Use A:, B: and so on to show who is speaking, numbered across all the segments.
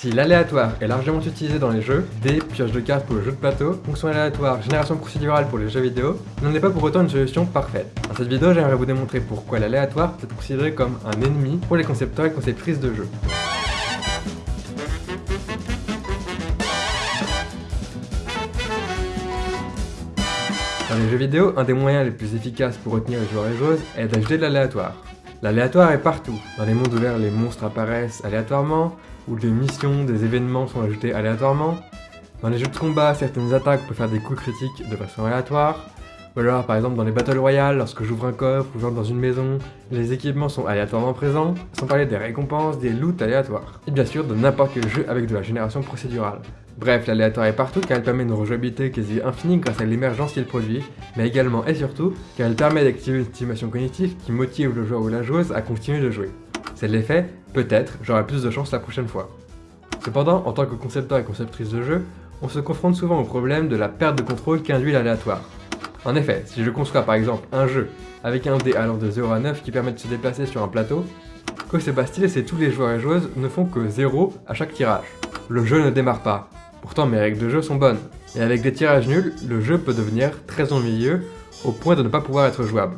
A: Si l'aléatoire est largement utilisé dans les jeux, dés, pioches de cartes pour le jeu de plateau, fonction aléatoire, génération procédurale pour les jeux vidéo, n'en est pas pour autant une solution parfaite. Dans cette vidéo, j'aimerais vous démontrer pourquoi l'aléatoire peut être considéré comme un ennemi pour les concepteurs et conceptrices de jeux. Dans les jeux vidéo, un des moyens les plus efficaces pour retenir les joueurs et joueuses est d'ajouter de l'aléatoire. L'aléatoire est partout. Dans les mondes ouverts, les monstres apparaissent aléatoirement, ou des missions, des événements sont ajoutés aléatoirement. Dans les jeux de combat, certaines attaques peuvent faire des coups critiques de façon aléatoire. Ou alors, par exemple, dans les Battle Royale, lorsque j'ouvre un coffre ou j'entre dans une maison, les équipements sont aléatoirement présents, sans parler des récompenses, des loots aléatoires. Et bien sûr, de n'importe quel jeu avec de la génération procédurale. Bref, l'aléatoire est partout car elle permet une rejouabilité quasi infinie grâce à l'émergence qu'il produit, mais également et surtout car elle permet d'activer une stimulation cognitive qui motive le joueur ou la joueuse à continuer de jouer. C'est l'effet, peut-être, j'aurai plus de chance la prochaine fois. Cependant, en tant que concepteur et conceptrice de jeu, on se confronte souvent au problème de la perte de contrôle qu'induit l'aléatoire. En effet, si je construis par exemple un jeu avec un dé allant de 0 à 9 qui permet de se déplacer sur un plateau, que se passe-t-il si tous les joueurs et joueuses ne font que 0 à chaque tirage Le jeu ne démarre pas, pourtant mes règles de jeu sont bonnes, et avec des tirages nuls, le jeu peut devenir très ennuyeux au point de ne pas pouvoir être jouable.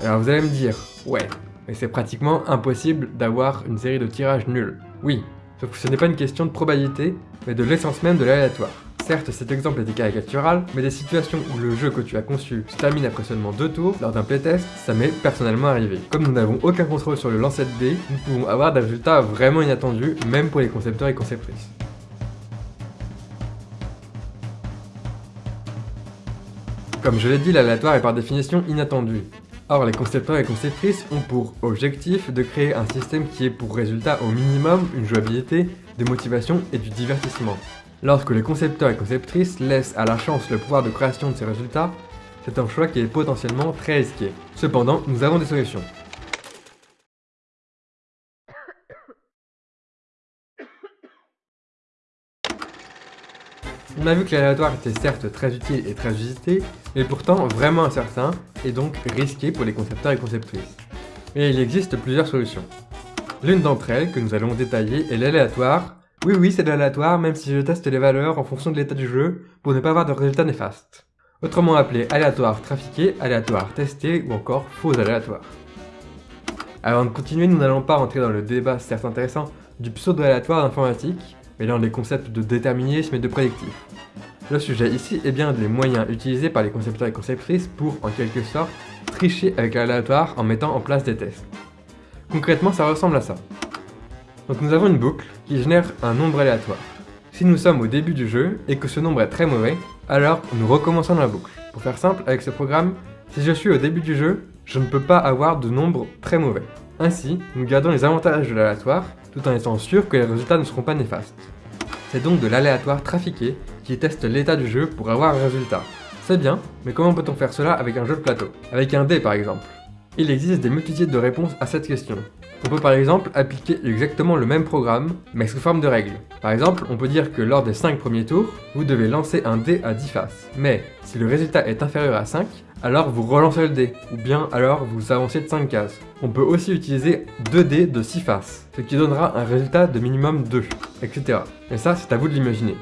A: Alors vous allez me dire, ouais, mais c'est pratiquement impossible d'avoir une série de tirages nuls. Oui, sauf que ce n'est pas une question de probabilité, mais de l'essence même de l'aléatoire. Certes, cet exemple est caricatural, mais des situations où le jeu que tu as conçu se termine après seulement deux tours, lors d'un playtest, ça m'est personnellement arrivé. Comme nous n'avons aucun contrôle sur le lancer de dés, nous pouvons avoir des résultats vraiment inattendus, même pour les concepteurs et conceptrices. Comme je l'ai dit, l'aléatoire est par définition inattendu. Or, les concepteurs et conceptrices ont pour objectif de créer un système qui ait pour résultat au minimum une jouabilité, des motivations et du divertissement. Lorsque les concepteurs et conceptrices laissent à la chance le pouvoir de création de ces résultats, c'est un choix qui est potentiellement très risqué. Cependant, nous avons des solutions. On a vu que l'aléatoire était certes très utile et très usité, mais pourtant vraiment incertain, et donc risqué pour les concepteurs et conceptrices. Mais il existe plusieurs solutions. L'une d'entre elles, que nous allons détailler, est l'aléatoire, oui, oui, c'est l'aléatoire, même si je teste les valeurs en fonction de l'état du jeu pour ne pas avoir de résultats néfastes. Autrement appelé aléatoire trafiqué, aléatoire testé ou encore faux aléatoire. Avant de continuer, nous n'allons pas rentrer dans le débat certes intéressant du pseudo-aléatoire informatique, dans les concepts de déterminisme et de prédictif. Le sujet ici est bien les moyens utilisés par les concepteurs et conceptrices pour, en quelque sorte, tricher avec l'aléatoire en mettant en place des tests. Concrètement, ça ressemble à ça. Donc nous avons une boucle qui génère un nombre aléatoire. Si nous sommes au début du jeu et que ce nombre est très mauvais, alors nous recommençons la boucle. Pour faire simple, avec ce programme, si je suis au début du jeu, je ne peux pas avoir de nombre très mauvais. Ainsi, nous gardons les avantages de l'aléatoire, tout en étant sûr que les résultats ne seront pas néfastes. C'est donc de l'aléatoire trafiqué qui teste l'état du jeu pour avoir un résultat. C'est bien, mais comment peut-on faire cela avec un jeu de plateau? Avec un dé par exemple Il existe des multitudes de réponses à cette question. On peut par exemple appliquer exactement le même programme, mais sous forme de règles. Par exemple, on peut dire que lors des 5 premiers tours, vous devez lancer un dé à 10 faces. Mais, si le résultat est inférieur à 5, alors vous relancez le dé, ou bien alors vous avancez de 5 cases. On peut aussi utiliser 2 dés de 6 faces, ce qui donnera un résultat de minimum 2, etc. Et ça, c'est à vous de l'imaginer.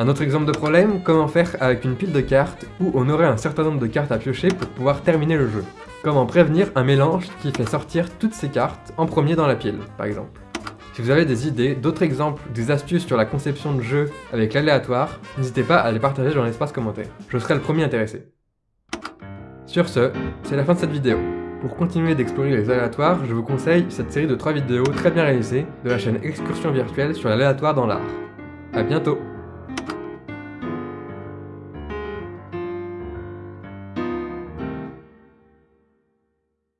A: Un autre exemple de problème, comment faire avec une pile de cartes où on aurait un certain nombre de cartes à piocher pour pouvoir terminer le jeu? Comment prévenir un mélange qui fait sortir toutes ces cartes en premier dans la pile, par exemple? Si vous avez des idées, d'autres exemples, des astuces sur la conception de jeu avec l'aléatoire, n'hésitez pas à les partager dans l'espace commentaire. Je serai le premier intéressé. Sur ce, c'est la fin de cette vidéo. Pour continuer d'explorer les aléatoires, je vous conseille cette série de 3 vidéos très bien réalisées de la chaîne Excursion Virtuelle sur l'aléatoire dans l'art. A bientôt